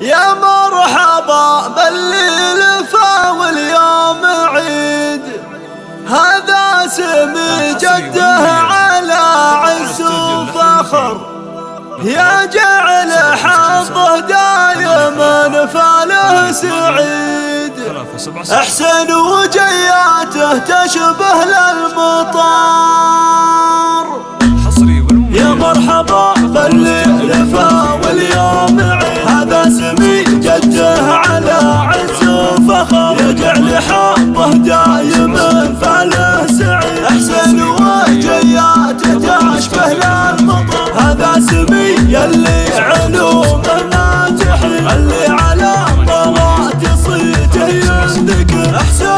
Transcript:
يا مرحبا بالليل واليوم عيد. هذا سمي جده على عز وفخر. يا جعل حظه دايما فاله سعيد. أحسن وجياته تشبه للمطار. الله دايم فعله سعيد أحسن وجياته تشبه للمطر. هذا سمي يلي علومه ناجحين اللي على مراد صيته يندك أحسن